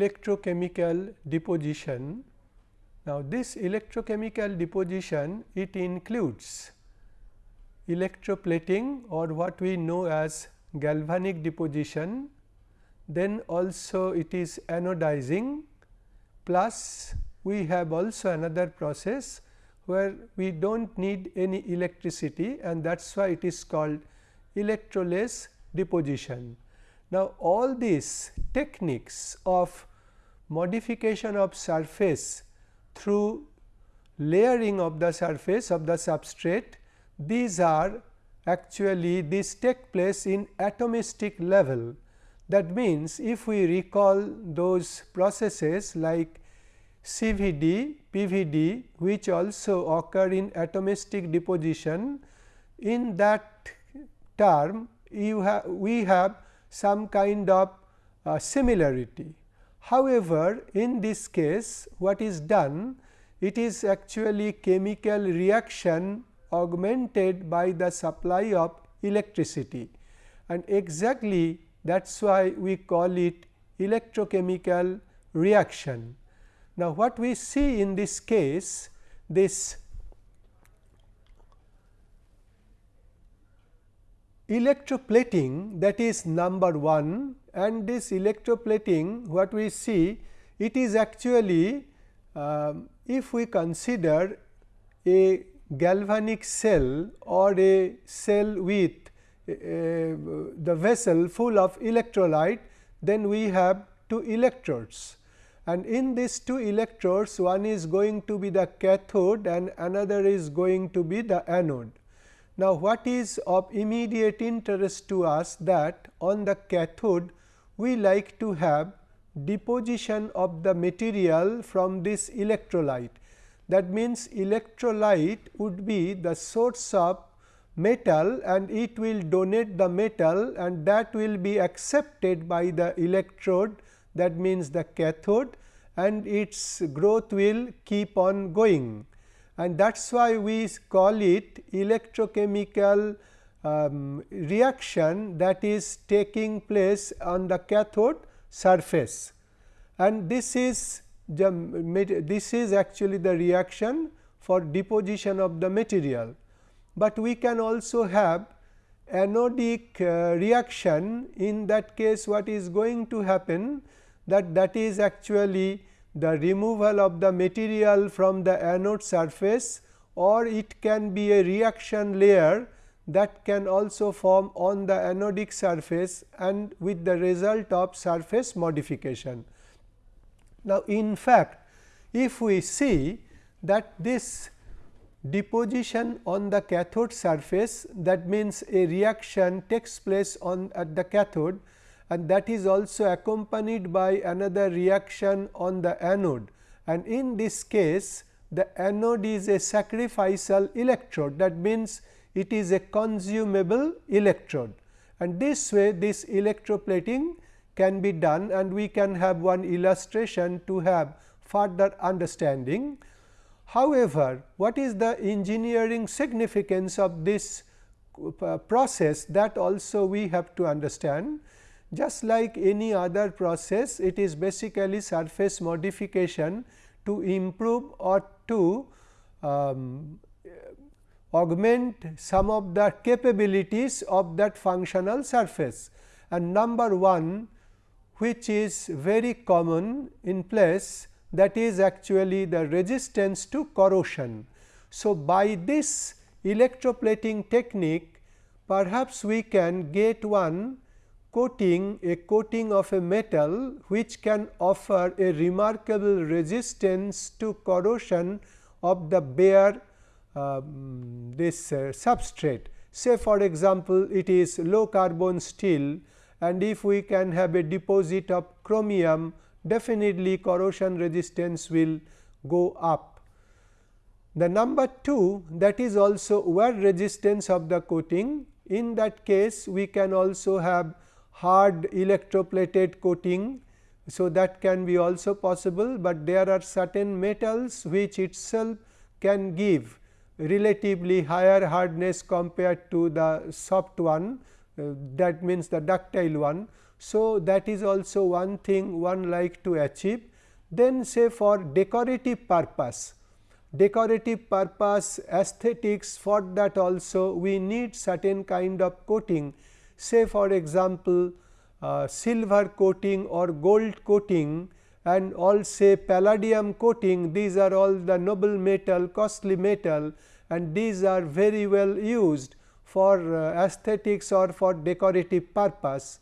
electrochemical deposition. Now, this electrochemical deposition it includes electroplating or what we know as galvanic deposition, then also it is anodizing plus we have also another process where we do not need any electricity and that is why it is called electroless deposition. Now, all these techniques of modification of surface through layering of the surface of the substrate, these are actually these take place in atomistic level. That means, if we recall those processes like CVD, PVD which also occur in atomistic deposition, in that term you have we have some kind of uh, similarity. However, in this case what is done it is actually chemical reaction augmented by the supply of electricity and exactly that is why we call it electrochemical reaction. Now, what we see in this case this electroplating that is number 1 and this electroplating what we see it is actually uh, if we consider a galvanic cell or a cell with uh, the vessel full of electrolyte then we have two electrodes and in these two electrodes one is going to be the cathode and another is going to be the anode. Now, what is of immediate interest to us that on the cathode we like to have deposition of the material from this electrolyte. That means, electrolyte would be the source of metal and it will donate the metal and that will be accepted by the electrode that means the cathode and its growth will keep on going and that is why we call it electrochemical um, reaction that is taking place on the cathode surface. And this is the this is actually the reaction for deposition of the material, but we can also have anodic uh, reaction in that case what is going to happen that that is actually the removal of the material from the anode surface or it can be a reaction layer that can also form on the anodic surface and with the result of surface modification. Now, in fact, if we see that this deposition on the cathode surface that means a reaction takes place on at the cathode and that is also accompanied by another reaction on the anode and in this case the anode is a sacrificial electrode that means it is a consumable electrode and this way this electroplating can be done and we can have one illustration to have further understanding. However, what is the engineering significance of this uh, process that also we have to understand. Just like any other process, it is basically surface modification to improve or to um, augment some of the capabilities of that functional surface. And number 1 which is very common in place that is actually the resistance to corrosion. So, by this electroplating technique perhaps we can get one coating a coating of a metal which can offer a remarkable resistance to corrosion of the bare uh, this uh, substrate. Say for example, it is low carbon steel and if we can have a deposit of chromium definitely corrosion resistance will go up. The number 2 that is also wear resistance of the coating in that case we can also have hard electroplated coating. So, that can be also possible, but there are certain metals which itself can give relatively higher hardness compared to the soft one uh, that means the ductile one. So, that is also one thing one like to achieve. Then say for decorative purpose, decorative purpose aesthetics for that also we need certain kind of coating say for example, uh, silver coating or gold coating and all say palladium coating these are all the noble metal costly metal and these are very well used for uh, aesthetics or for decorative purpose.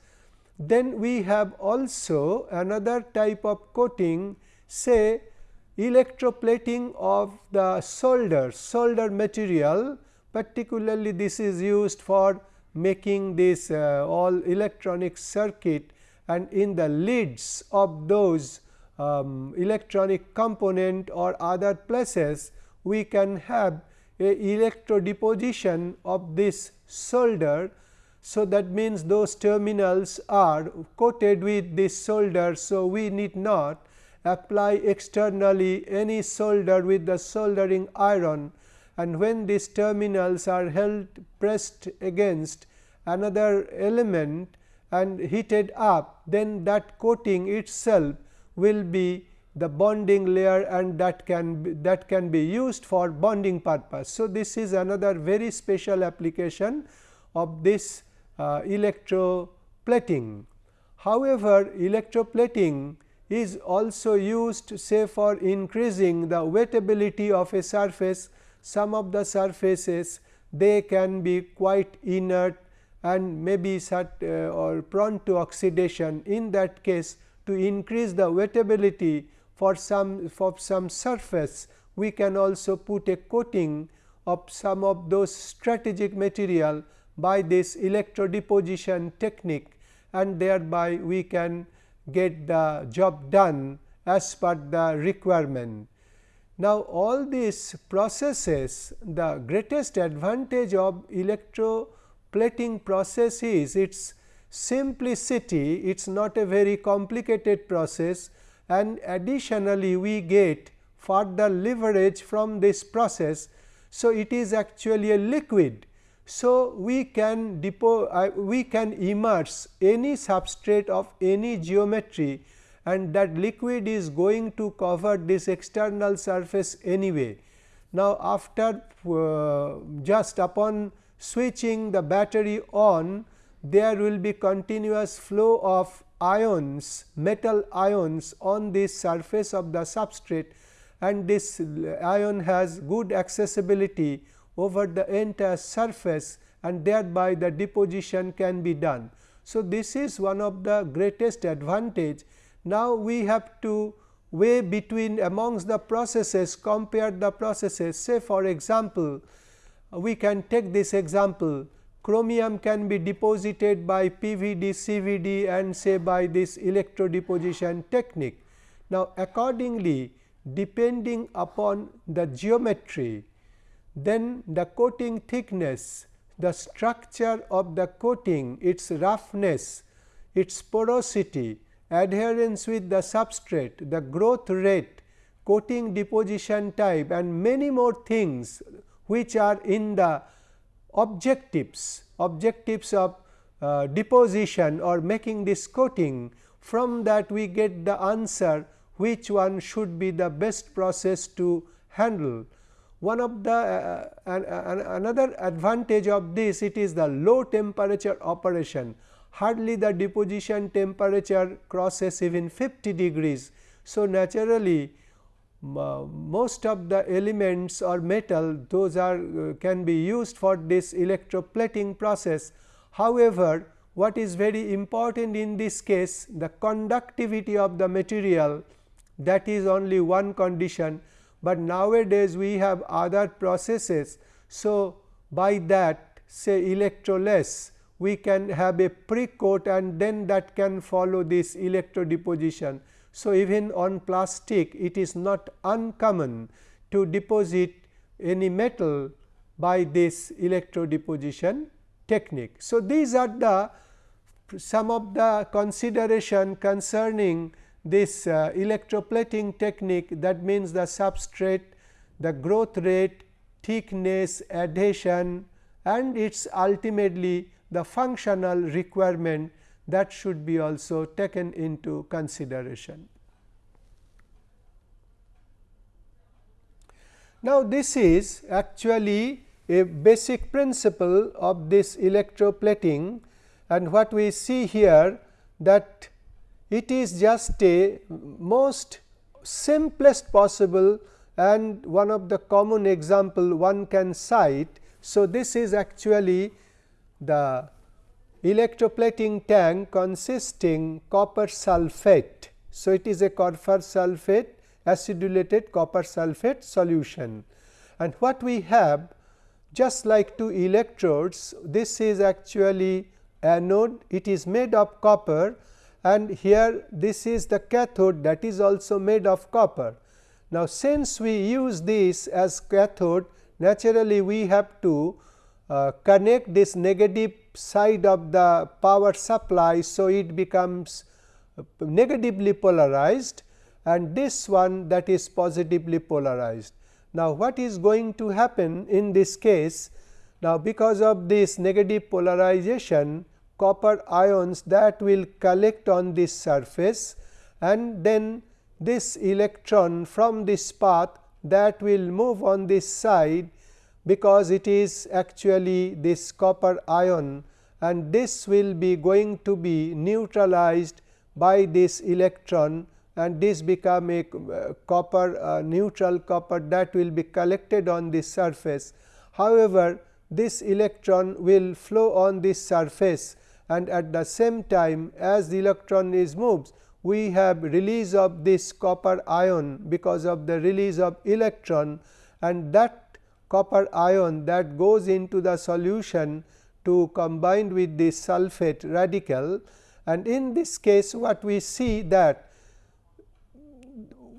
Then we have also another type of coating say electroplating of the solder, solder material particularly this is used for making this uh, all electronic circuit and in the lids of those um, electronic component or other places we can have a electro deposition of this solder. So, that means those terminals are coated with this solder. So, we need not apply externally any solder with the soldering iron and when these terminals are held pressed against another element and heated up then that coating itself will be the bonding layer and that can be, that can be used for bonding purpose. So, this is another very special application of this uh, electroplating. However, electroplating is also used say for increasing the wettability of a surface. Some of the surfaces they can be quite inert and maybe uh, or prone to oxidation. In that case to increase the wettability for some for some surface we can also put a coating of some of those strategic material by this electrodeposition technique and thereby we can get the job done as per the requirement. Now, all these processes the greatest advantage of electroplating process is its simplicity, it is not a very complicated process and additionally we get further leverage from this process. So, it is actually a liquid so, we can depo uh, we can immerse any substrate of any geometry and that liquid is going to cover this external surface anyway. Now, after uh, just upon switching the battery on there will be continuous flow of ions metal ions on this surface of the substrate and this ion has good accessibility over the entire surface and thereby the deposition can be done. So, this is one of the greatest advantage. Now, we have to weigh between amongst the processes compare the processes say for example, we can take this example chromium can be deposited by PVD, CVD and say by this electrodeposition technique. Now, accordingly depending upon the geometry then the coating thickness, the structure of the coating, its roughness, its porosity, adherence with the substrate, the growth rate, coating deposition type and many more things which are in the objectives, objectives of uh, deposition or making this coating. From that we get the answer which one should be the best process to handle. One of the uh, uh another advantage of this it is the low temperature operation hardly the deposition temperature crosses even 50 degrees. So, naturally uh, most of the elements or metal those are uh, can be used for this electroplating process. However, what is very important in this case the conductivity of the material that is only one condition but nowadays we have other processes. So, by that say electroless we can have a pre coat and then that can follow this electro deposition. So, even on plastic it is not uncommon to deposit any metal by this electro deposition technique. So, these are the some of the consideration concerning this uh, electroplating technique that means the substrate, the growth rate, thickness, adhesion and its ultimately the functional requirement that should be also taken into consideration. Now, this is actually a basic principle of this electroplating and what we see here that it is just a most simplest possible and one of the common example one can cite. So, this is actually the electroplating tank consisting copper sulphate. So, it is a copper sulphate acidulated copper sulphate solution and what we have just like two electrodes this is actually anode it is made of copper and here this is the cathode that is also made of copper. Now, since we use this as cathode naturally we have to uh, connect this negative side of the power supply. So, it becomes negatively polarized and this one that is positively polarized. Now, what is going to happen in this case? Now, because of this negative polarization copper ions that will collect on this surface and then this electron from this path that will move on this side because it is actually this copper ion and this will be going to be neutralized by this electron and this become a uh, copper uh, neutral copper that will be collected on this surface. However, this electron will flow on this surface and at the same time as the electron is moves we have release of this copper ion because of the release of electron and that copper ion that goes into the solution to combine with the sulphate radical and in this case what we see that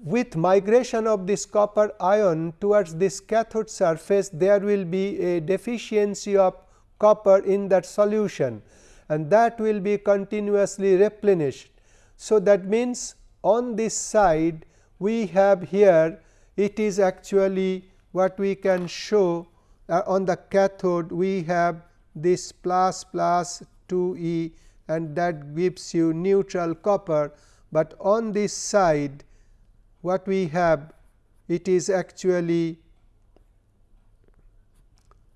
with migration of this copper ion towards this cathode surface there will be a deficiency of copper in that solution and that will be continuously replenished. So, that means on this side we have here it is actually what we can show uh, on the cathode we have this plus plus 2 E and that gives you neutral copper, but on this side what we have it is actually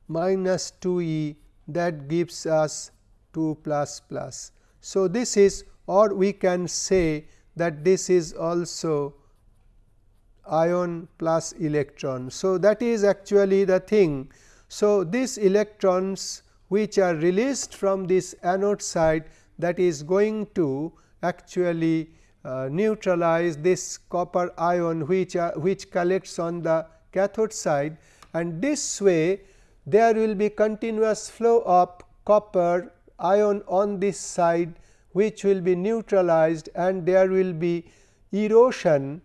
minus 2 E that gives us 2 plus plus. So, this is or we can say that this is also ion plus electron. So, that is actually the thing. So, these electrons which are released from this anode side that is going to actually uh, neutralize this copper ion which are, which collects on the cathode side and this way there will be continuous flow of copper ion on this side which will be neutralized and there will be erosion.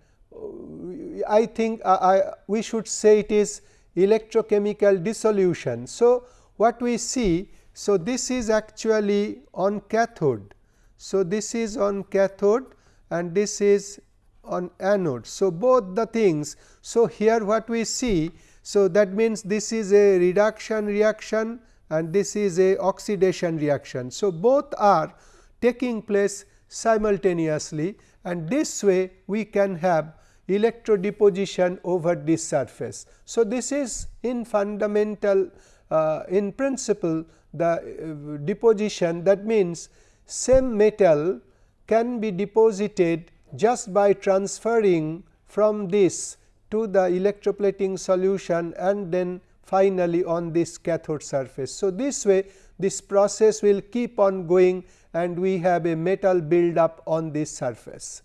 I think I, I, we should say it is electrochemical dissolution. So, what we see, so this is actually on cathode. So, this is on cathode and this is on anode. So, both the things. So, here what we see, so that means this is a reduction reaction and this is a oxidation reaction. So, both are taking place simultaneously and this way we can have electrodeposition over this surface. So, this is in fundamental uh, in principle the uh, deposition that means same metal can be deposited just by transferring from this to the electroplating solution and then finally on this cathode surface. So, this way this process will keep on going and we have a metal build up on this surface.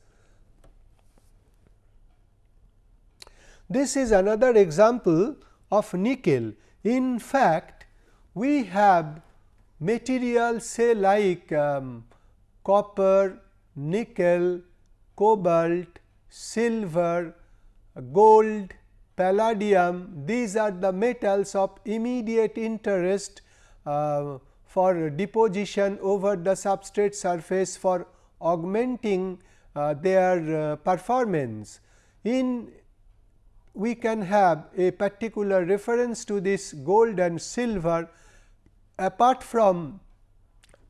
This is another example of nickel. In fact, we have materials say like um, copper, nickel, cobalt, silver, gold, palladium these are the metals of immediate interest uh, for deposition over the substrate surface for augmenting uh, their uh, performance. In we can have a particular reference to this gold and silver apart from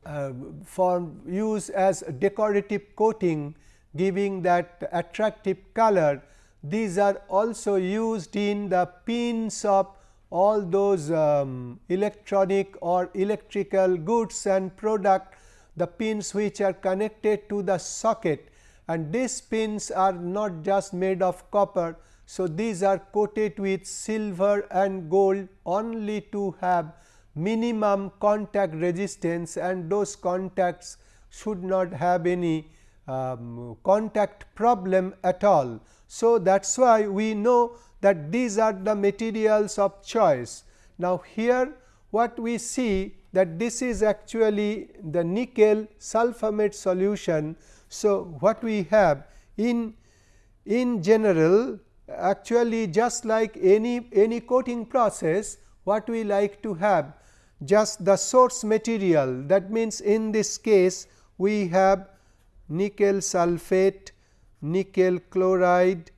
uh, for use as decorative coating giving that attractive color. These are also used in the pins of all those um, electronic or electrical goods and product the pins which are connected to the socket and these pins are not just made of copper. So, these are coated with silver and gold only to have minimum contact resistance and those contacts should not have any um, contact problem at all. So, that is why we know that these are the materials of choice. Now, here what we see that this is actually the nickel sulfamate solution. So, what we have in in general actually just like any any coating process what we like to have just the source material. That means in this case we have nickel sulphate, nickel chloride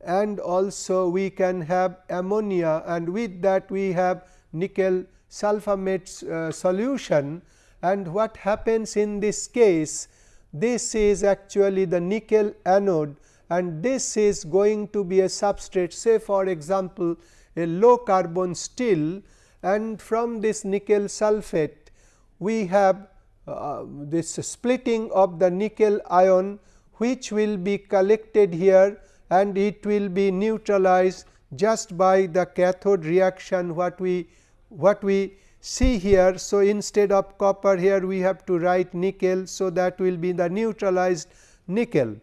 and also we can have ammonia. And with that we have nickel sulfamate uh, solution. And what happens in this case this is actually the nickel anode and this is going to be a substrate say for example, a low carbon steel and from this nickel sulphate we have uh, this splitting of the nickel ion which will be collected here and it will be neutralized just by the cathode reaction what we what we see here. So, instead of copper here we have to write nickel. So, that will be the neutralized nickel.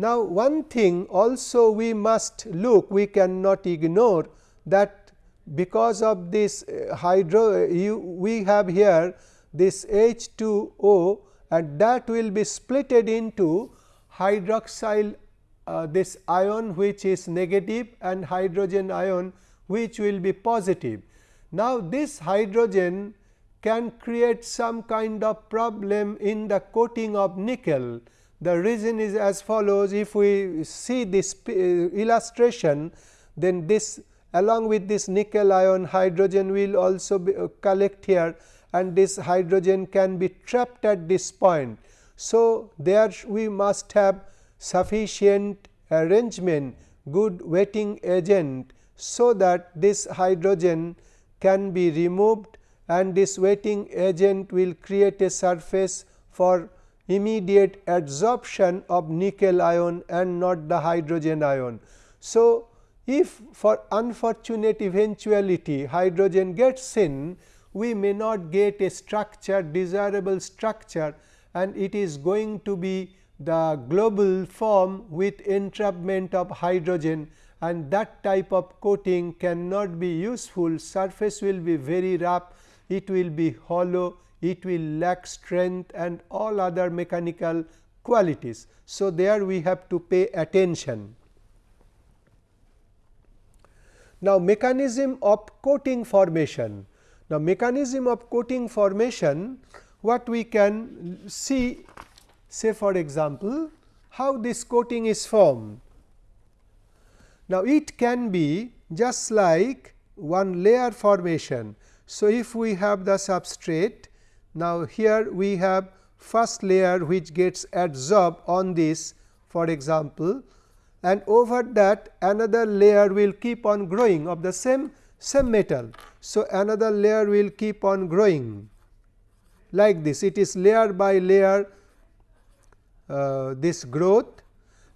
Now, one thing also we must look we cannot ignore that because of this uh, hydro you, we have here this H2O and that will be splitted into hydroxyl uh, this ion which is negative and hydrogen ion which will be positive. Now, this hydrogen can create some kind of problem in the coating of nickel. The reason is as follows if we see this uh, illustration then this along with this nickel ion hydrogen will also be, uh, collect here and this hydrogen can be trapped at this point. So, there we must have sufficient arrangement good wetting agent, so that this hydrogen can be removed and this wetting agent will create a surface for immediate adsorption of nickel ion and not the hydrogen ion. So, if for unfortunate eventuality hydrogen gets in, we may not get a structure desirable structure and it is going to be the global form with entrapment of hydrogen and that type of coating cannot be useful. Surface will be very rough. It will be hollow it will lack strength and all other mechanical qualities. So, there we have to pay attention. Now, mechanism of coating formation now, mechanism of coating formation what we can see say for example, how this coating is formed. Now, it can be just like one layer formation. So, if we have the substrate now here we have first layer which gets adsorbed on this for example, and over that another layer will keep on growing of the same same metal. So, another layer will keep on growing like this it is layer by layer uh, this growth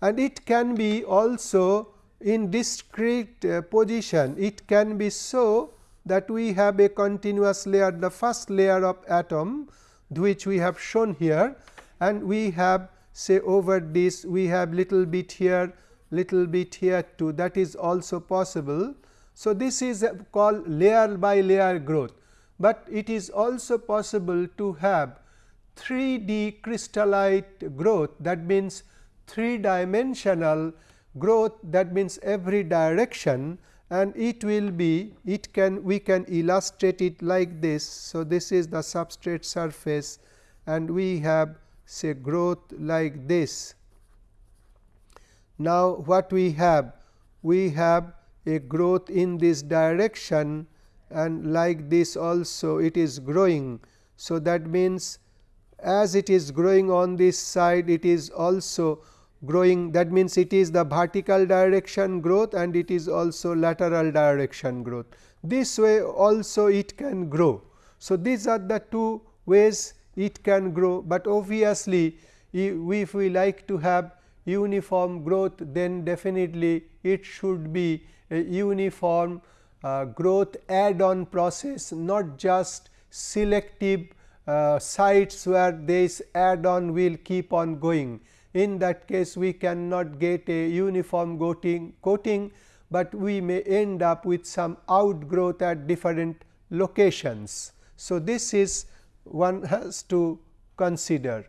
and it can be also in discrete uh, position it can be so that we have a continuous layer the first layer of atom which we have shown here and we have say over this we have little bit here little bit here too. That is also possible. So, this is called layer by layer growth, but it is also possible to have 3D crystallite growth. That means 3 dimensional growth. That means every direction and it will be it can we can illustrate it like this. So, this is the substrate surface and we have say growth like this. Now, what we have? We have a growth in this direction and like this also it is growing. So, that means as it is growing on this side it is also growing that means it is the vertical direction growth and it is also lateral direction growth. This way also it can grow. So, these are the two ways it can grow, but obviously if we like to have uniform growth then definitely it should be a uniform uh, growth add on process not just selective uh, sites where this add on will keep on going. In that case we cannot get a uniform coating, coating, but we may end up with some outgrowth at different locations. So, this is one has to consider.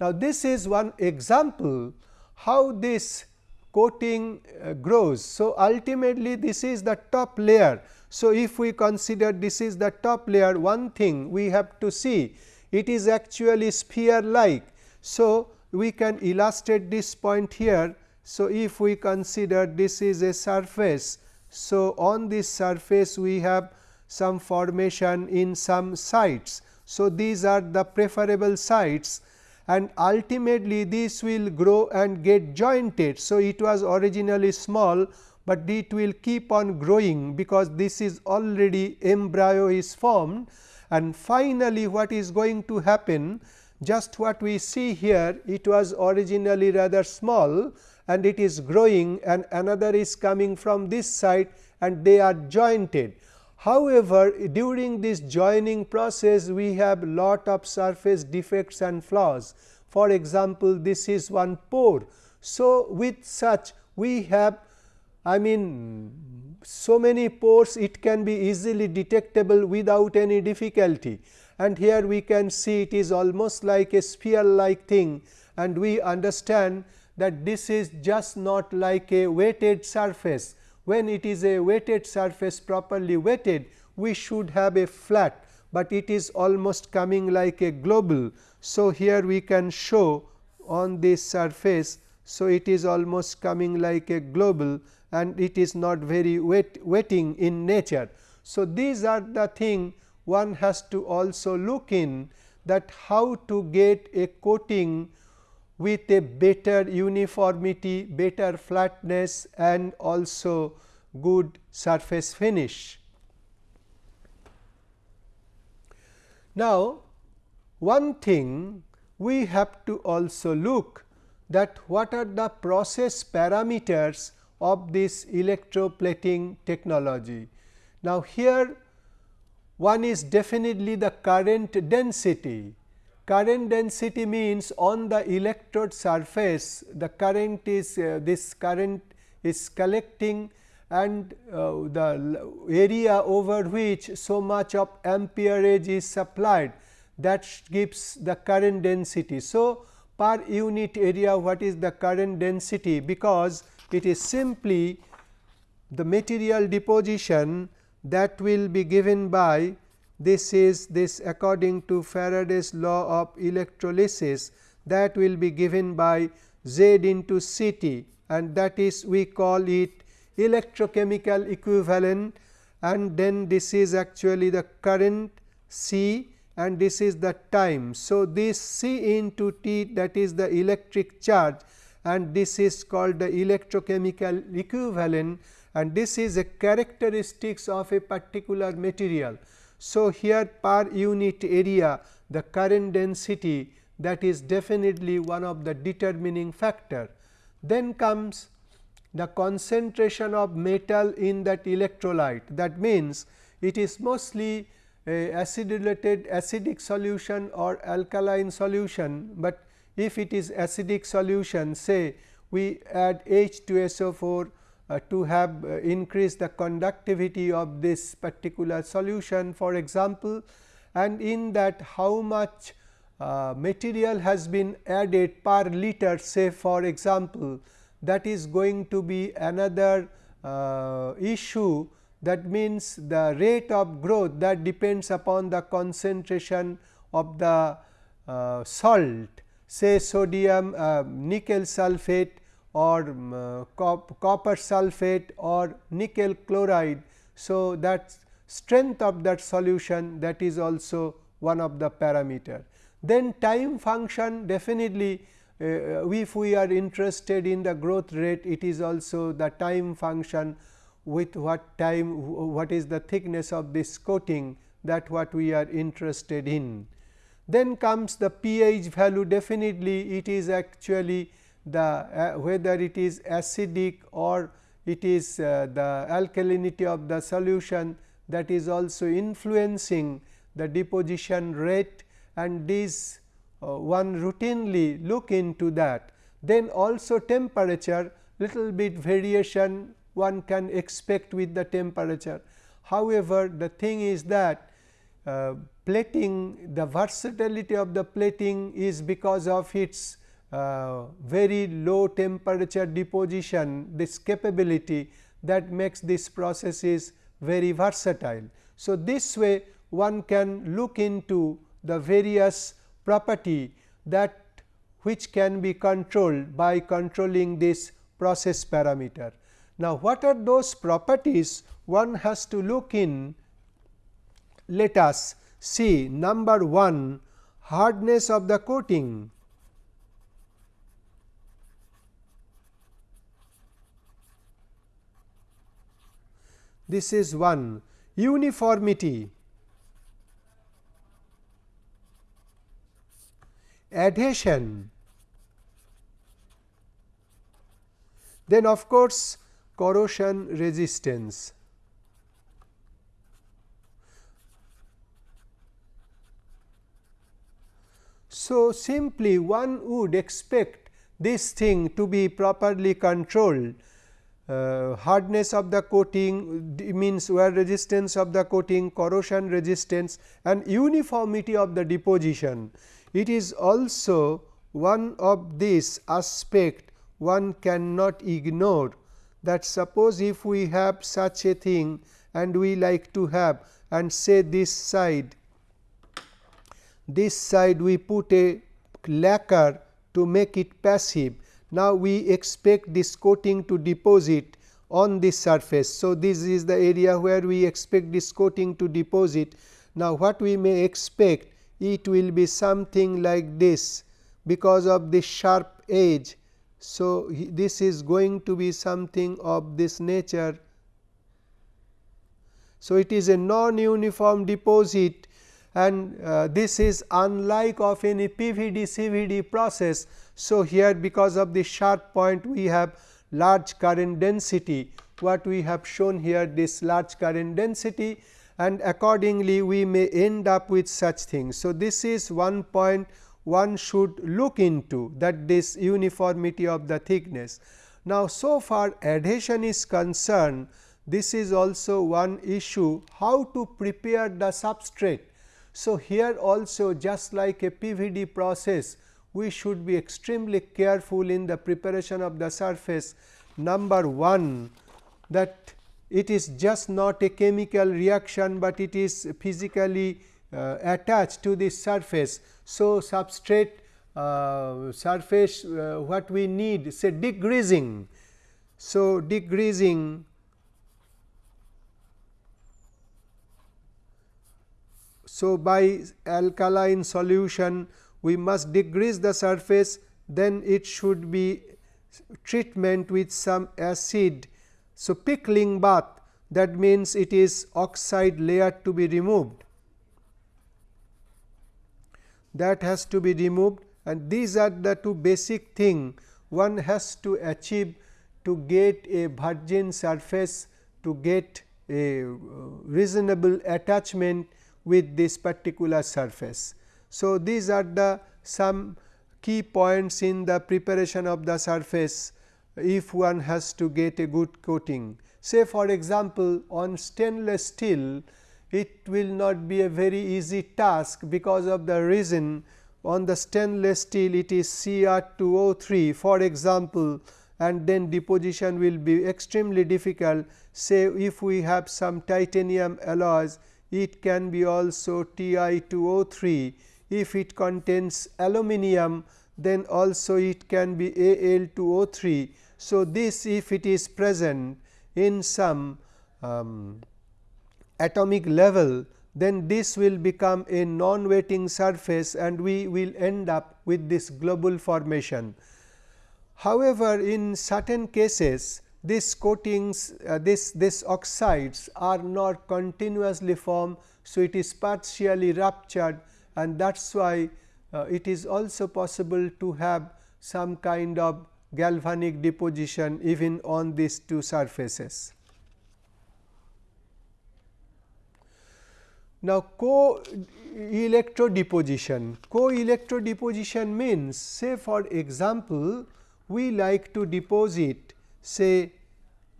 Now, this is one example how this coating uh, grows. So, ultimately this is the top layer. So, if we consider this is the top layer one thing we have to see it is actually sphere like. So, we can illustrate this point here. So, if we consider this is a surface. So, on this surface we have some formation in some sites. So, these are the preferable sites and ultimately this will grow and get jointed. So, it was originally small, but it will keep on growing because this is already embryo is formed and finally, what is going to happen just what we see here it was originally rather small and it is growing and another is coming from this side and they are jointed. However, during this joining process we have lot of surface defects and flaws. For example, this is one pore. So, with such we have I mean so many pores it can be easily detectable without any difficulty and here we can see it is almost like a sphere like thing and we understand that this is just not like a wetted surface when it is a wetted surface properly wetted, we should have a flat, but it is almost coming like a global. So, here we can show on this surface. So, it is almost coming like a global and it is not very wet wetting in nature. So, these are the thing one has to also look in that how to get a coating with a better uniformity, better flatness and also good surface finish. Now, one thing we have to also look that what are the process parameters of this electroplating technology. Now, here one is definitely the current density. Current density means on the electrode surface the current is uh, this current is collecting and uh, the area over which so much of amperage is supplied. That gives the current density. So, per unit area what is the current density? Because it is simply the material deposition that will be given by this is this according to Faraday's law of electrolysis that will be given by Z into C t and that is we call it electrochemical equivalent and then this is actually the current C and this is the time. So, this C into T that is the electric charge and this is called the electrochemical equivalent and this is a characteristics of a particular material. So, here per unit area the current density that is definitely one of the determining factor. Then comes the concentration of metal in that electrolyte that means it is mostly a acidic acidic solution or alkaline solution, but if it is acidic solution say we add H2SO4 uh, to have uh, increase the conductivity of this particular solution for example, and in that how much uh, material has been added per liter say for example, that is going to be another uh, issue. That means the rate of growth that depends upon the concentration of the uh, salt say sodium uh, nickel sulphate or um, uh, cop copper sulphate or nickel chloride. So, that strength of that solution that is also one of the parameter. then time function definitely uh, if we are interested in the growth rate it is also the time function with what time what is the thickness of this coating that what we are interested in. Then comes the pH value definitely it is actually the uh, whether it is acidic or it is uh, the alkalinity of the solution that is also influencing the deposition rate and this uh, one routinely look into that. Then also temperature little bit variation one can expect with the temperature. However, the thing is that uh, plating the versatility of the plating is because of its uh, very low temperature deposition this capability that makes this process is very versatile. So, this way one can look into the various property that which can be controlled by controlling this process parameter. Now, what are those properties one has to look in? Let us see number 1 hardness of the coating. This is one uniformity adhesion. Then of course, corrosion resistance. So, simply one would expect this thing to be properly controlled uh, hardness of the coating means wear resistance of the coating, corrosion resistance and uniformity of the deposition. It is also one of these aspect one cannot ignore that suppose if we have such a thing and we like to have and say this side this side we put a lacquer to make it passive. Now, we expect this coating to deposit on this surface. So, this is the area where we expect this coating to deposit. Now, what we may expect it will be something like this because of this sharp edge. So, this is going to be something of this nature. So, it is a non uniform deposit and uh, this is unlike of any PVD CVD process. So, here because of the sharp point we have large current density what we have shown here this large current density and accordingly we may end up with such things. So, this is one point one should look into that this uniformity of the thickness. Now, so far adhesion is concerned this is also one issue how to prepare the substrate. So, here also just like a PVD process we should be extremely careful in the preparation of the surface. Number 1 that it is just not a chemical reaction, but it is physically uh, attached to the surface. So, substrate uh, surface uh, what we need say degreasing. So, degreasing So, by alkaline solution we must degrease the surface then it should be treatment with some acid. So, pickling bath that means it is oxide layer to be removed. That has to be removed and these are the two basic thing one has to achieve to get a virgin surface to get a reasonable attachment with this particular surface. So, these are the some key points in the preparation of the surface if one has to get a good coating. Say for example, on stainless steel it will not be a very easy task because of the reason on the stainless steel it is Cr2O3 for example, and then deposition will be extremely difficult. Say if we have some titanium alloys it can be also Ti2O3 if it contains aluminum then also it can be Al2O3 so, this if it is present in some um, atomic level then this will become a non-wetting surface and we will end up with this globule formation. However, in certain cases these coatings uh, this this oxides are not continuously formed. So, it is partially ruptured and that is why uh, it is also possible to have some kind of galvanic deposition even on these two surfaces. Now, co-electro deposition, co-electro deposition means say for example, we like to deposit say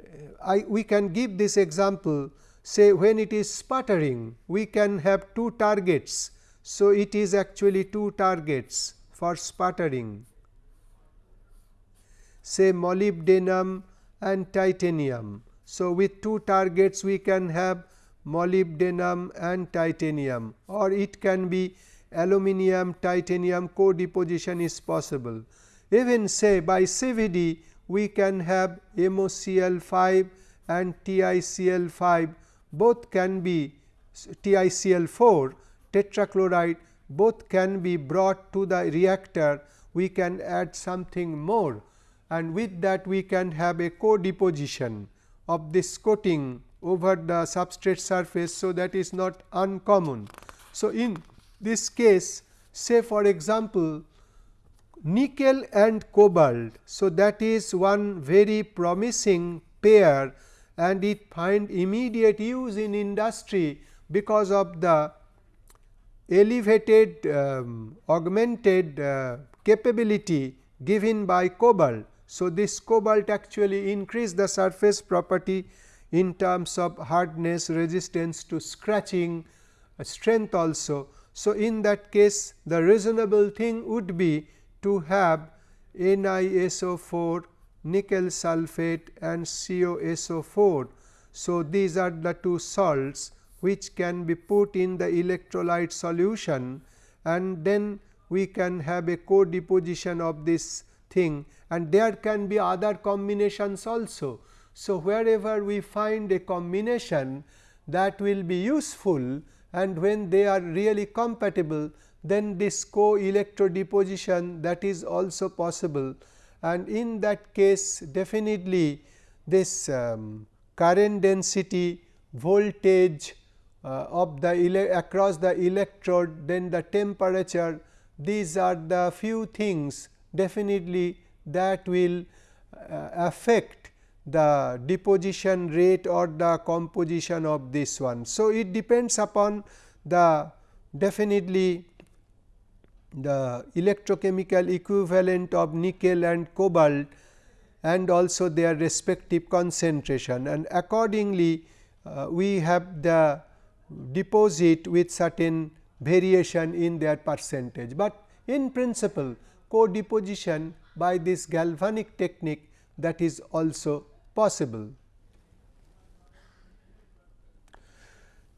uh, I, we can give this example say when it is sputtering we can have two targets. So, it is actually two targets for sputtering say molybdenum and titanium. So, with two targets we can have molybdenum and titanium or it can be aluminum titanium co-deposition is possible. Even say by CVD we can have MoCl 5 and TiCl 5 both can be TiCl 4 tetrachloride both can be brought to the reactor we can add something more and with that we can have a co-deposition of this coating over the substrate surface. So, that is not uncommon. So, in this case say for example, nickel and cobalt. So, that is one very promising pair and it find immediate use in industry because of the elevated um, augmented uh, capability given by cobalt. So, this cobalt actually increase the surface property in terms of hardness, resistance to scratching, uh, strength also. So, in that case the reasonable thing would be to have NiSO4, nickel sulphate and CoSO4. So, these are the two salts which can be put in the electrolyte solution and then we can have a co-deposition of this thing and there can be other combinations also. So, wherever we find a combination that will be useful and when they are really compatible then this co-electro deposition that is also possible and in that case definitely this um, current density voltage uh, of the across the electrode then the temperature these are the few things definitely that will uh, affect the deposition rate or the composition of this one. So, it depends upon the definitely the electrochemical equivalent of nickel and cobalt and also their respective concentration and accordingly uh, we have the deposit with certain variation in their percentage, but in principle co-deposition by this galvanic technique that is also possible.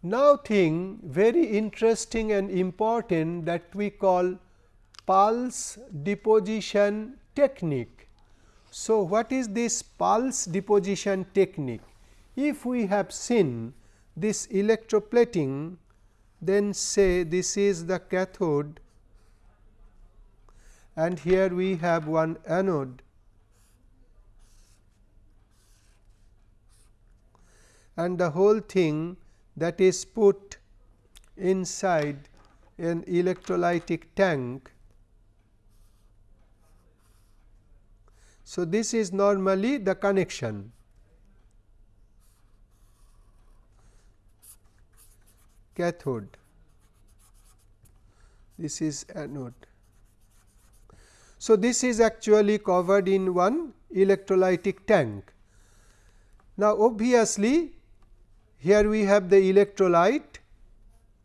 Now, thing very interesting and important that we call pulse deposition technique. So, what is this pulse deposition technique? If we have seen this electroplating, then say this is the cathode and here we have one anode and the whole thing that is put inside an electrolytic tank. So, this is normally the connection. cathode this is anode. So, this is actually covered in one electrolytic tank. Now, obviously, here we have the electrolyte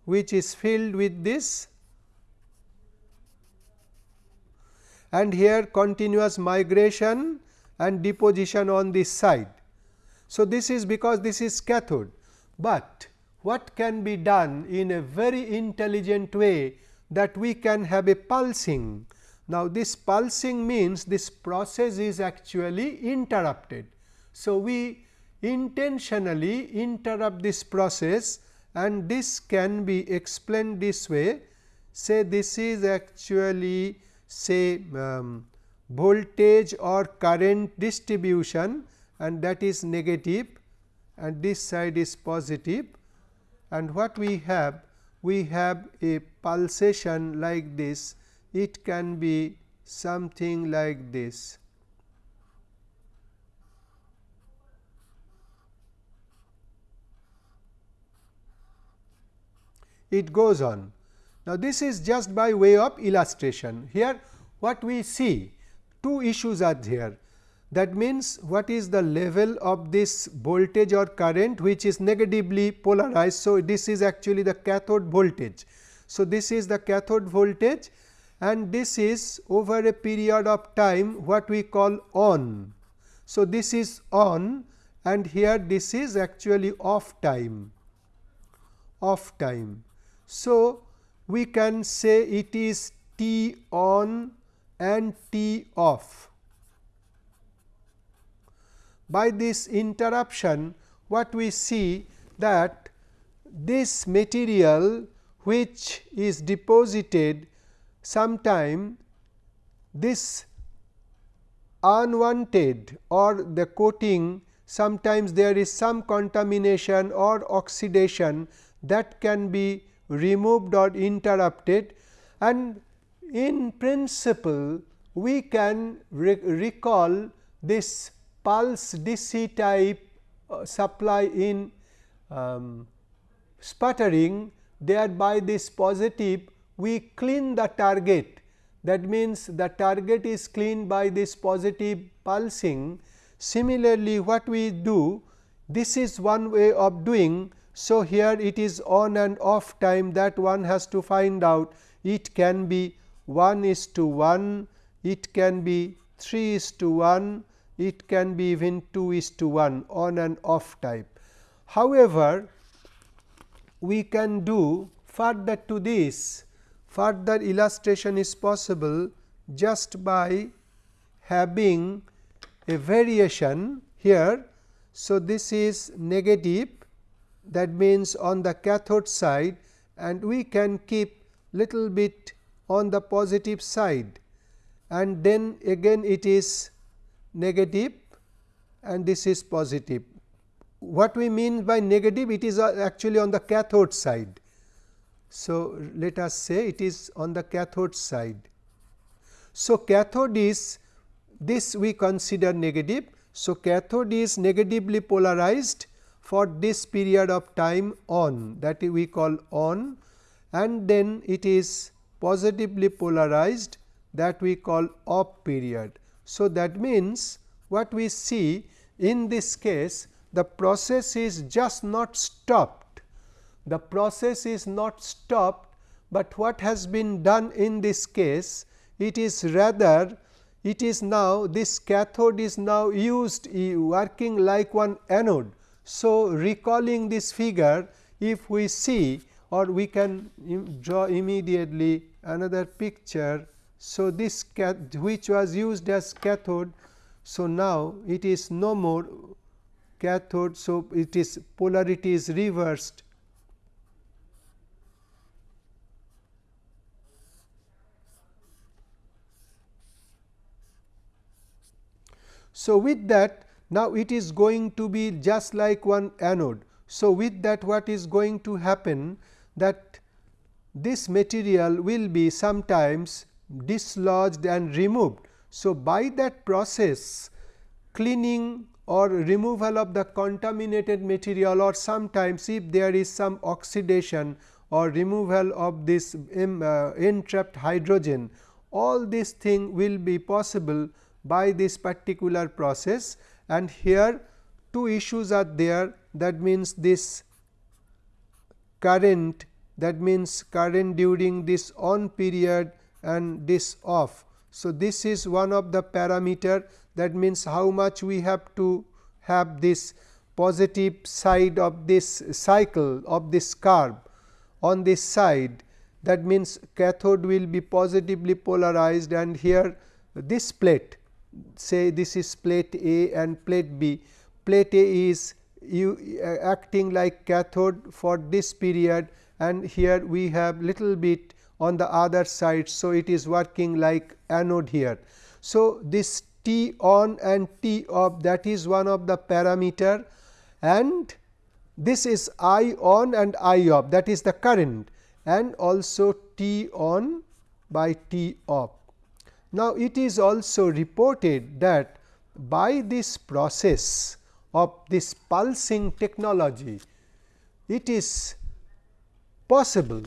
which is filled with this and here continuous migration and deposition on this side. So, this is because this is cathode, but what can be done in a very intelligent way that we can have a pulsing. Now, this pulsing means this process is actually interrupted. So, we intentionally interrupt this process and this can be explained this way say this is actually say um, voltage or current distribution and that is negative and this side is positive. And what we have we have a pulsation like this. It can be something like this. It goes on. Now, this is just by way of illustration. Here what we see two issues are here. That means, what is the level of this voltage or current which is negatively polarized. So, this is actually the cathode voltage. So, this is the cathode voltage and this is over a period of time what we call on. So, this is on and here this is actually off time off time. So, we can say it is T on and T off. By this interruption what we see that this material which is deposited sometime this unwanted or the coating sometimes there is some contamination or oxidation that can be removed or interrupted and in principle we can re recall this pulse DC type uh, supply in um, sputtering. Thereby this positive we clean the target. That means the target is cleaned by this positive pulsing. Similarly, what we do this is one way of doing so, here it is on and off time that one has to find out it can be 1 is to 1, it can be 3 is to 1, it can be even 2 is to 1 on and off type. However, we can do further to this further illustration is possible just by having a variation here. So, this is negative that means on the cathode side and we can keep little bit on the positive side and then again it is negative and this is positive. What we mean by negative it is actually on the cathode side. So, let us say it is on the cathode side. So, cathode is this we consider negative. So, cathode is negatively polarized for this period of time on that we call on and then it is positively polarized that we call off period. So, that means, what we see in this case the process is just not stopped. The process is not stopped, but what has been done in this case it is rather it is now this cathode is now used working like one anode so, recalling this figure if we see or we can draw immediately another picture. So, this which was used as cathode. So, now it is no more cathode. So, it is polarity is reversed. So, with that now, it is going to be just like one anode. So, with that what is going to happen that this material will be sometimes dislodged and removed. So, by that process cleaning or removal of the contaminated material or sometimes if there is some oxidation or removal of this um, uh, entrapped hydrogen all this thing will be possible by this particular process and here two issues are there. That means this current that means current during this on period and this off. So, this is one of the parameter. That means how much we have to have this positive side of this cycle of this curve on this side. That means cathode will be positively polarized and here this plate say this is plate A and plate B. Plate A is you uh, acting like cathode for this period and here we have little bit on the other side. So, it is working like anode here. So, this T on and T off that is one of the parameter and this is I on and I off that is the current and also T on by T off. Now, it is also reported that by this process of this pulsing technology, it is possible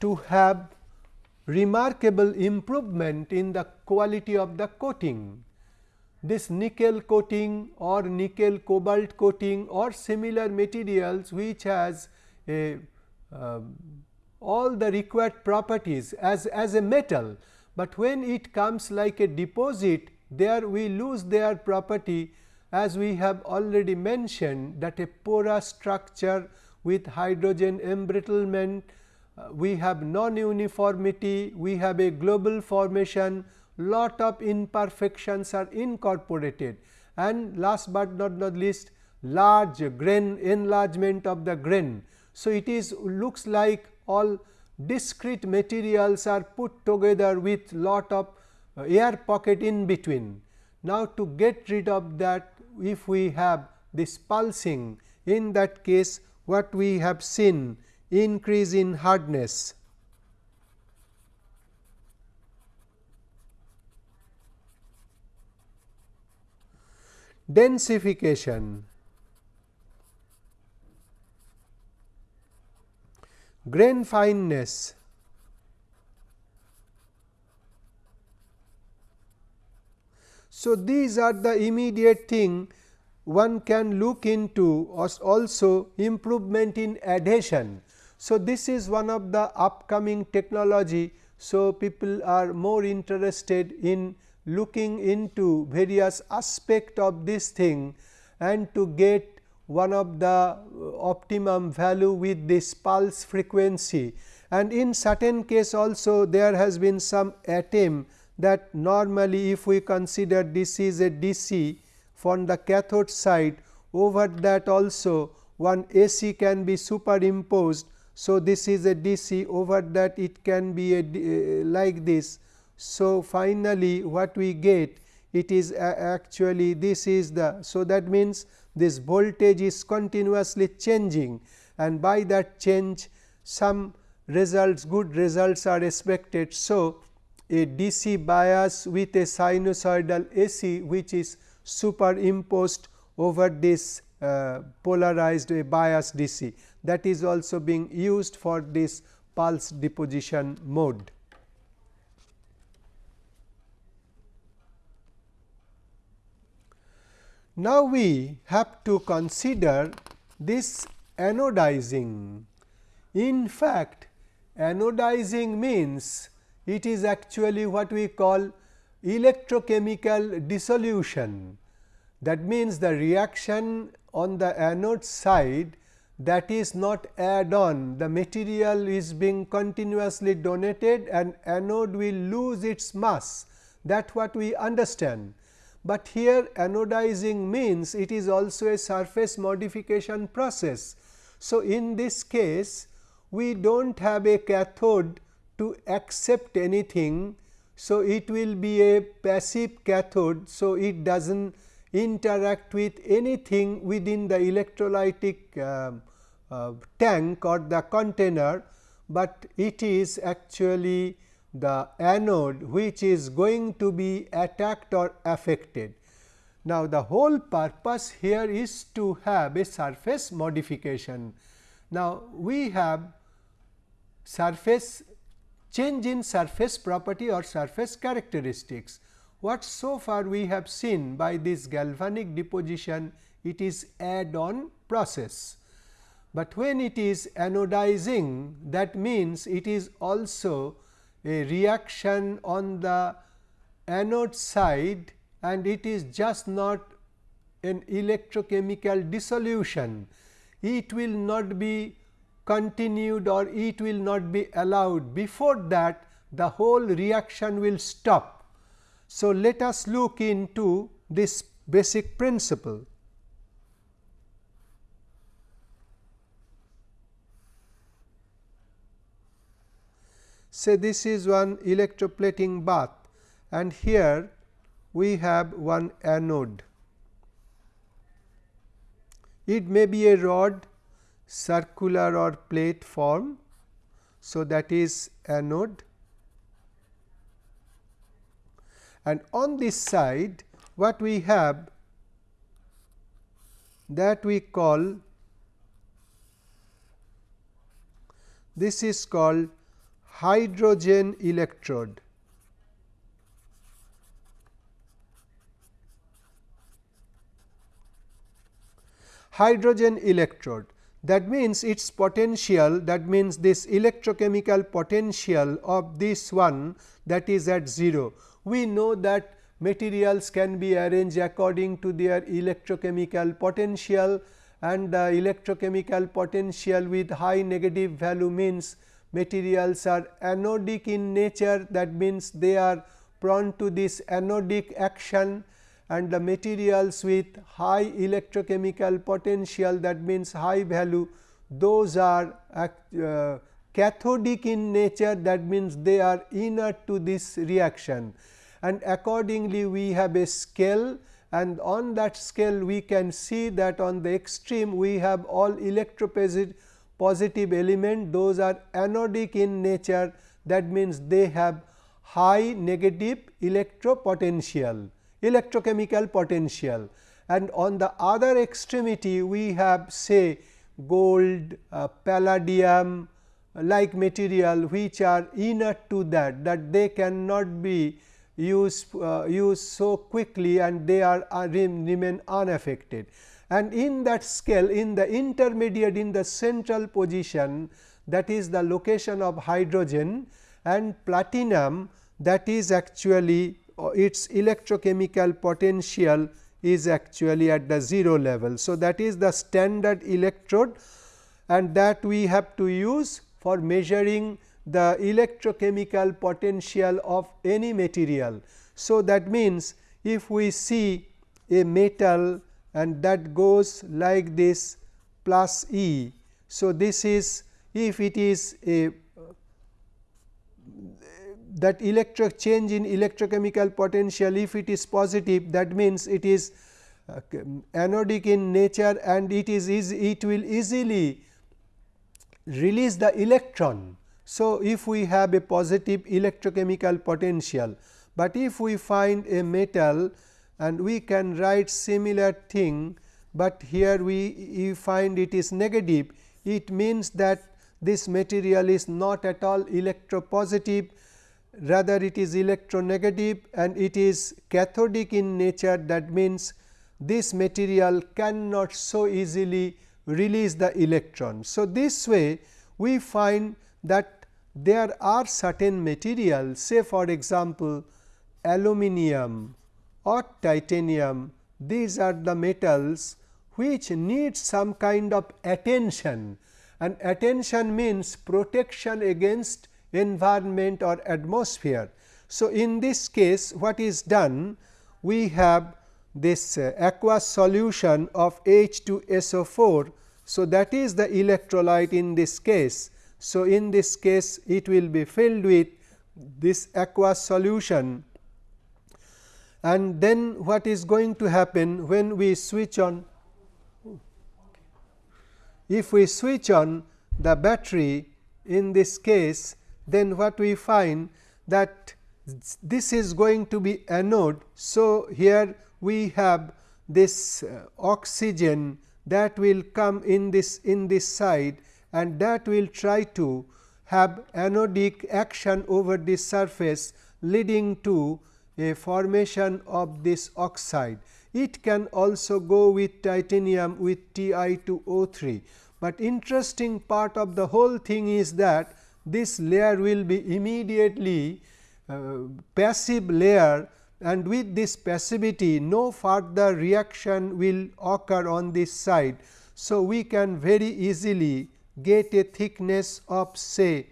to have remarkable improvement in the quality of the coating. This nickel coating or nickel cobalt coating or similar materials which has a uh, all the required properties as, as a metal, but when it comes like a deposit there we lose their property as we have already mentioned that a porous structure with hydrogen embrittlement, uh, we have non-uniformity, we have a global formation, lot of imperfections are incorporated and last but not, not least large grain enlargement of the grain. So, it is looks like all discrete materials are put together with lot of uh, air pocket in between. Now, to get rid of that if we have this pulsing in that case what we have seen increase in hardness. Densification grain fineness So, these are the immediate thing one can look into also improvement in adhesion. So, this is one of the upcoming technology. So, people are more interested in looking into various aspect of this thing and to get one of the optimum value with this pulse frequency. And in certain case also there has been some attempt that normally if we consider this is a DC from the cathode side over that also one AC can be superimposed. So, this is a DC over that it can be a, uh, like this. So, finally, what we get it is actually this is the. So, that means this voltage is continuously changing and by that change some results good results are expected. So, a DC bias with a sinusoidal AC which is superimposed over this uh, polarized bias DC that is also being used for this pulse deposition mode. Now, we have to consider this anodizing. In fact, anodizing means it is actually what we call electrochemical dissolution. That means, the reaction on the anode side that is not add on the material is being continuously donated and anode will lose its mass that what we understand. But here anodizing means it is also a surface modification process. So, in this case we do not have a cathode to accept anything. So, it will be a passive cathode. So, it does not interact with anything within the electrolytic uh, uh, tank or the container, but it is actually the anode which is going to be attacked or affected. Now, the whole purpose here is to have a surface modification. Now, we have surface change in surface property or surface characteristics. What so far we have seen by this galvanic deposition, it is add on process. But when it is anodizing, that means it is also a reaction on the anode side and it is just not an electrochemical dissolution. It will not be continued or it will not be allowed before that the whole reaction will stop. So, let us look into this basic principle. Say this is one electroplating bath and here we have one anode. It may be a rod circular or plate form. So, that is anode and on this side what we have that we call this is called hydrogen electrode. Hydrogen electrode that means its potential that means this electrochemical potential of this one that is at 0. We know that materials can be arranged according to their electrochemical potential and the electrochemical potential with high negative value means materials are anodic in nature that means they are prone to this anodic action and the materials with high electrochemical potential that means high value those are uh, cathodic in nature that means they are inert to this reaction. And accordingly we have a scale and on that scale we can see that on the extreme we have all electropositive positive element those are anodic in nature that means they have high negative electropotential electrochemical potential and on the other extremity we have say gold, uh, palladium like material which are inert to that that they cannot be used uh, used so quickly and they are uh, remain unaffected. And in that scale in the intermediate in the central position that is the location of hydrogen and platinum that is actually uh, its electrochemical potential is actually at the 0 level. So, that is the standard electrode and that we have to use for measuring the electrochemical potential of any material. So, that means, if we see a metal and that goes like this plus E. So, this is if it is a that electric change in electrochemical potential if it is positive that means it is uh, anodic in nature and it is it will easily release the electron so, if we have a positive electrochemical potential, but if we find a metal and we can write similar thing, but here we, find it is negative, it means that this material is not at all electropositive, rather it is electronegative and it is cathodic in nature. That means this material cannot so easily release the electron. So, this way we find that there are certain materials say for example, aluminum or titanium. These are the metals which need some kind of attention. And attention means protection against environment or atmosphere. So, in this case what is done? We have this uh, aqueous solution of H2SO4. So, that is the electrolyte in this case. So, in this case it will be filled with this aqueous solution and then what is going to happen when we switch on if we switch on the battery in this case then what we find that this is going to be anode. So, here we have this uh, oxygen that will come in this in this side and that will try to have anodic action over the surface leading to a formation of this oxide. It can also go with titanium with Ti2O3, but interesting part of the whole thing is that this layer will be immediately uh, passive layer and with this passivity no further reaction will occur on this side. So, we can very easily get a thickness of say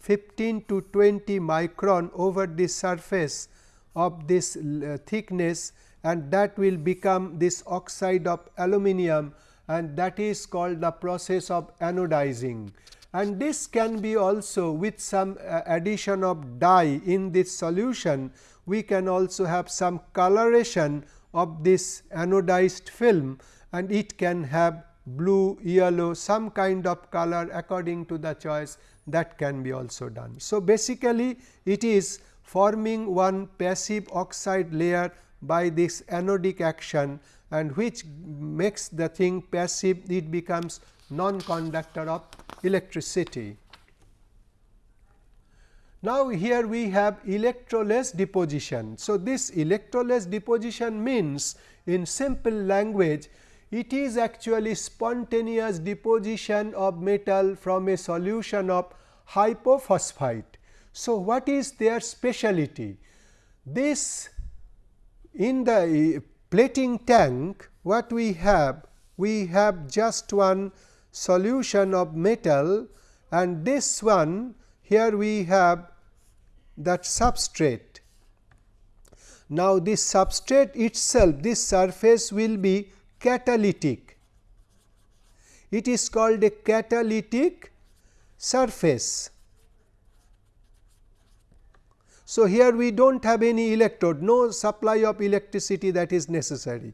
15 to 20 micron over the surface of this uh, thickness and that will become this oxide of aluminum and that is called the process of anodizing. and this can be also with some uh, addition of dye in this solution we can also have some coloration of this anodized film and it can have blue, yellow some kind of color according to the choice that can be also done. So, basically it is forming one passive oxide layer by this anodic action and which makes the thing passive it becomes non-conductor of electricity. Now, here we have electroless deposition. So, this electroless deposition means in simple language it is actually spontaneous deposition of metal from a solution of hypophosphite. So, what is their speciality? This in the eh, plating tank what we have? We have just one solution of metal and this one here we have that substrate. Now, this substrate itself this surface will be catalytic. It is called a catalytic surface. So, here we do not have any electrode no supply of electricity that is necessary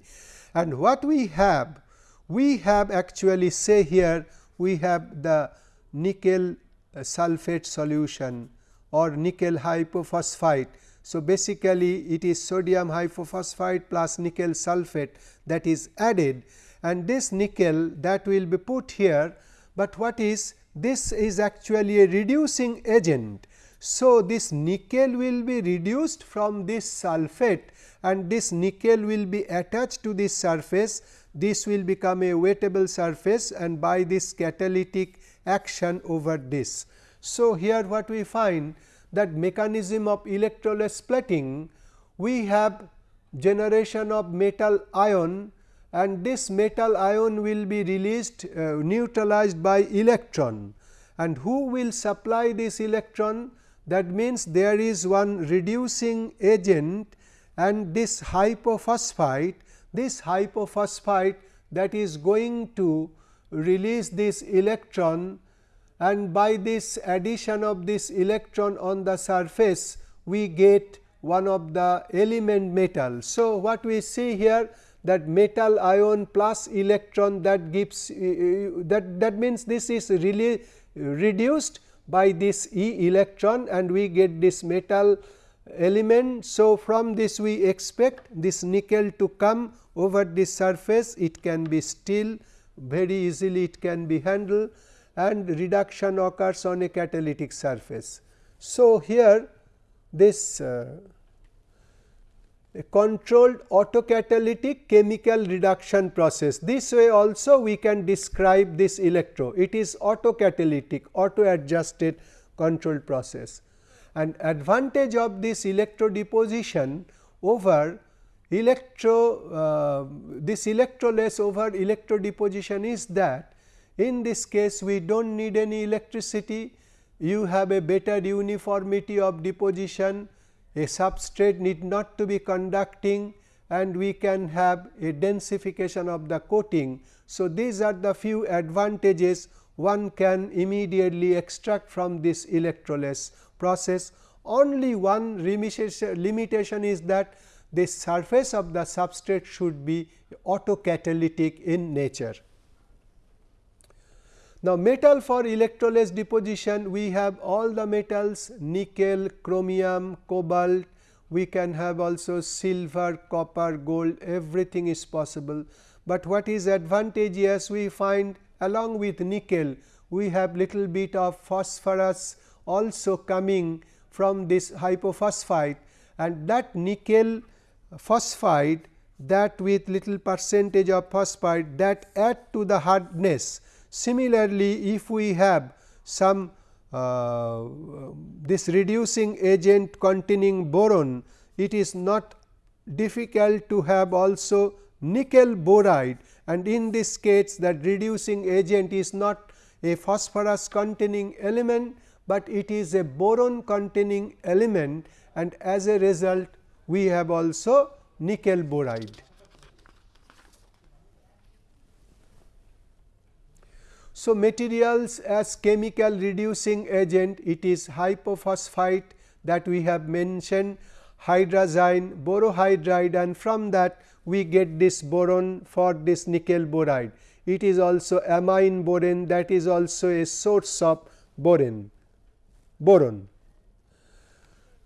and what we have we have actually say here we have the nickel uh, sulphate solution or nickel hypophosphite. So, basically it is sodium hypophosphite plus nickel sulphate that is added and this nickel that will be put here, but what is this is actually a reducing agent. So, this nickel will be reduced from this sulphate and this nickel will be attached to this surface. This will become a wettable surface and by this catalytic action over this. So, here what we find that mechanism of electroless plating, we have generation of metal ion and this metal ion will be released uh, neutralized by electron. And who will supply this electron that means there is one reducing agent and this hypophosphite this hypophosphite that is going to release this electron and by this addition of this electron on the surface we get one of the element metal. So, what we see here that metal ion plus electron that gives uh, that that means this is really reduced by this E electron and we get this metal element. So, from this we expect this nickel to come over this surface it can be steel very easily it can be handled and reduction occurs on a catalytic surface. So, here this uh, a controlled autocatalytic chemical reduction process. This way also we can describe this electro, it is autocatalytic, auto adjusted controlled process. And advantage of this electro deposition over electro, uh, this electroless over electro deposition is that in this case we do not need any electricity, you have a better uniformity of deposition, a substrate need not to be conducting and we can have a densification of the coating. So, these are the few advantages one can immediately extract from this electroless process. Only one limitation is that the surface of the substrate should be autocatalytic in nature. Now, metal for electroless deposition we have all the metals nickel, chromium, cobalt, we can have also silver, copper, gold everything is possible. But what is advantageous we find along with nickel we have little bit of phosphorus also coming from this hypophosphite and that nickel phosphide that with little percentage of phosphide that add to the hardness. Similarly, if we have some uh, this reducing agent containing boron, it is not difficult to have also nickel boride and in this case that reducing agent is not a phosphorus containing element, but it is a boron containing element and as a result we have also nickel boride. So, materials as chemical reducing agent it is hypophosphite that we have mentioned hydrazine, borohydride and from that we get this boron for this nickel boride. It is also amine boron that is also a source of boron. boron.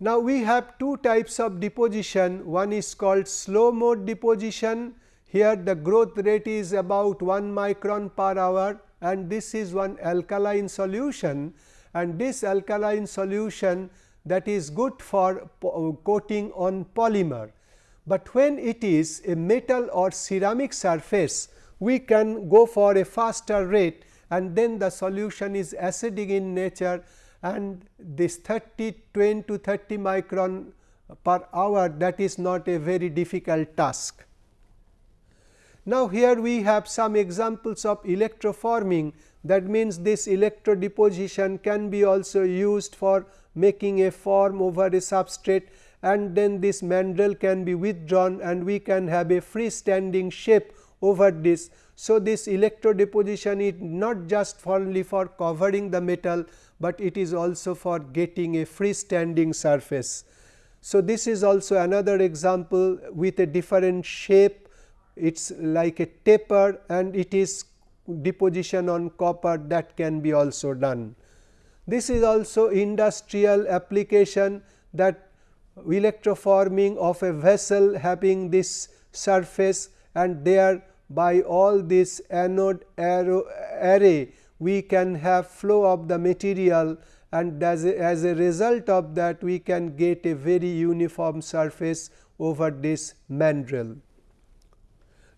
Now, we have two types of deposition one is called slow mode deposition here the growth rate is about 1 micron per hour and this is one alkaline solution and this alkaline solution that is good for coating on polymer. But when it is a metal or ceramic surface we can go for a faster rate and then the solution is acidic in nature and this 30 20 to 30 micron per hour that is not a very difficult task. Now, here we have some examples of electroforming that means this electrodeposition can be also used for making a form over a substrate and then this mandrel can be withdrawn and we can have a freestanding shape over this. So, this electrodeposition is not just only for covering the metal, but it is also for getting a freestanding surface. So, this is also another example with a different shape it is like a taper and it is deposition on copper that can be also done. This is also industrial application that electroforming of a vessel having this surface and there by all this anode array we can have flow of the material and as a, as a result of that we can get a very uniform surface over this mandrel.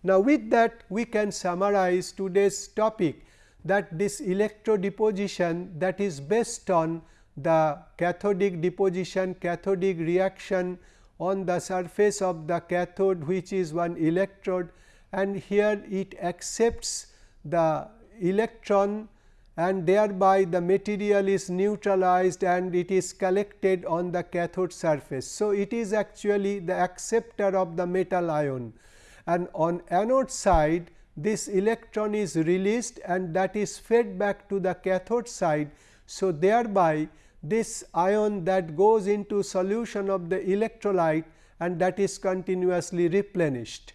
Now, with that we can summarize today's topic that this electrodeposition that is based on the cathodic deposition cathodic reaction on the surface of the cathode which is one electrode and here it accepts the electron and thereby the material is neutralized and it is collected on the cathode surface. So, it is actually the acceptor of the metal ion and on anode side this electron is released and that is fed back to the cathode side. So, thereby this ion that goes into solution of the electrolyte and that is continuously replenished.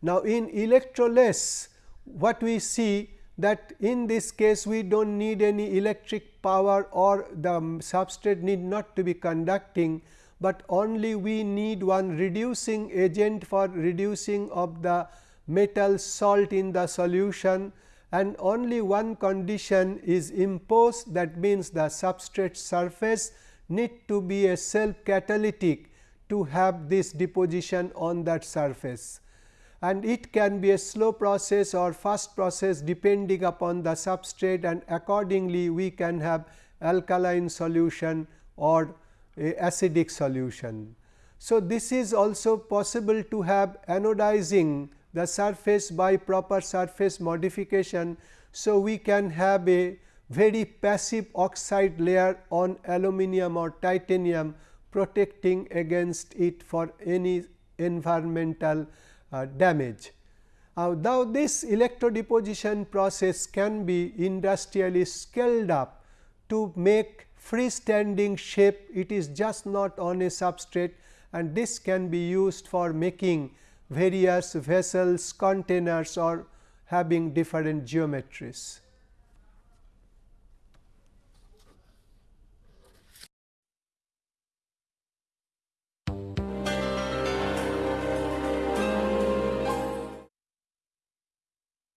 Now, in electroless what we see that in this case we do not need any electric power or the substrate need not to be conducting, but only we need one reducing agent for reducing of the metal salt in the solution and only one condition is imposed. That means the substrate surface need to be a self catalytic to have this deposition on that surface. And it can be a slow process or fast process depending upon the substrate and accordingly we can have alkaline solution or acidic solution. So, this is also possible to have anodizing the surface by proper surface modification. So, we can have a very passive oxide layer on aluminum or titanium protecting against it for any environmental uh, damage. Uh, now, this electrodeposition process can be industrially scaled up to make freestanding shape it is just not on a substrate and this can be used for making various vessels, containers or having different geometries.